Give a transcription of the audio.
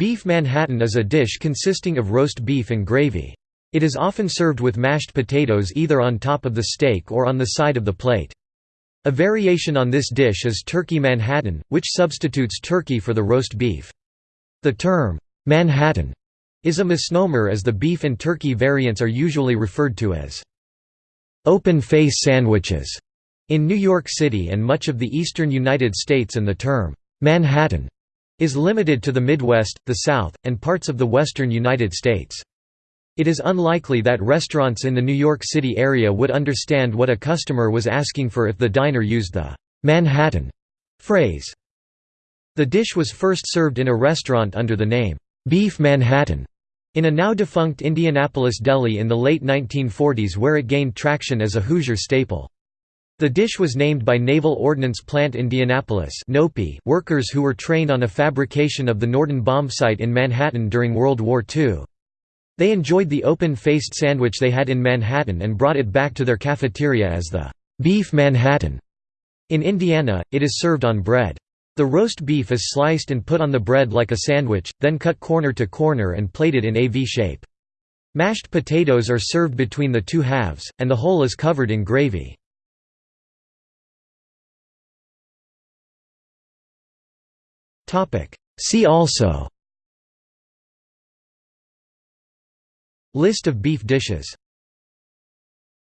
Beef Manhattan is a dish consisting of roast beef and gravy. It is often served with mashed potatoes either on top of the steak or on the side of the plate. A variation on this dish is turkey Manhattan, which substitutes turkey for the roast beef. The term, Manhattan, is a misnomer as the beef and turkey variants are usually referred to as open-face sandwiches in New York City and much of the eastern United States and the term, Manhattan, is limited to the Midwest, the South, and parts of the western United States. It is unlikely that restaurants in the New York City area would understand what a customer was asking for if the diner used the Manhattan phrase. The dish was first served in a restaurant under the name, Beef Manhattan, in a now-defunct Indianapolis deli in the late 1940s where it gained traction as a Hoosier staple. The dish was named by Naval Ordnance Plant Indianapolis workers who were trained on a fabrication of the Norden bombsight in Manhattan during World War II. They enjoyed the open-faced sandwich they had in Manhattan and brought it back to their cafeteria as the «beef Manhattan». In Indiana, it is served on bread. The roast beef is sliced and put on the bread like a sandwich, then cut corner to corner and plated in a V shape. Mashed potatoes are served between the two halves, and the whole is covered in gravy. See also. List of beef dishes